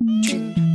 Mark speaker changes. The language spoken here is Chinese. Speaker 1: 嗯。